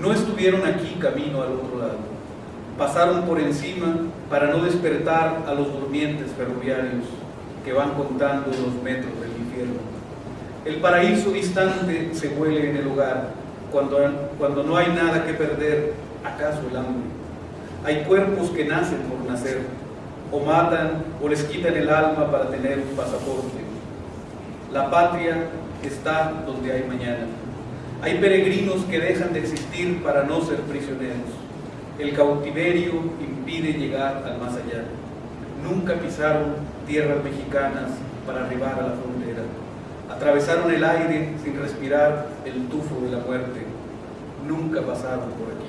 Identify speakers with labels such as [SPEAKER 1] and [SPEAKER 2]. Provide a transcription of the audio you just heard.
[SPEAKER 1] No estuvieron aquí camino al otro lado. Pasaron por encima para no despertar a los durmientes ferroviarios que van contando los metros del infierno. El paraíso distante se huele en el hogar cuando, cuando no hay nada que perder, acaso el hambre. Hay cuerpos que nacen por nacer, o matan o les quitan el alma para tener un pasaporte. La patria está donde hay mañana. Hay peregrinos que dejan de existir para no ser prisioneros. El cautiverio impide llegar al más allá. Nunca pisaron tierras mexicanas para arribar a la frontera. Atravesaron el aire sin respirar el tufo de la muerte. Nunca pasaron por aquí.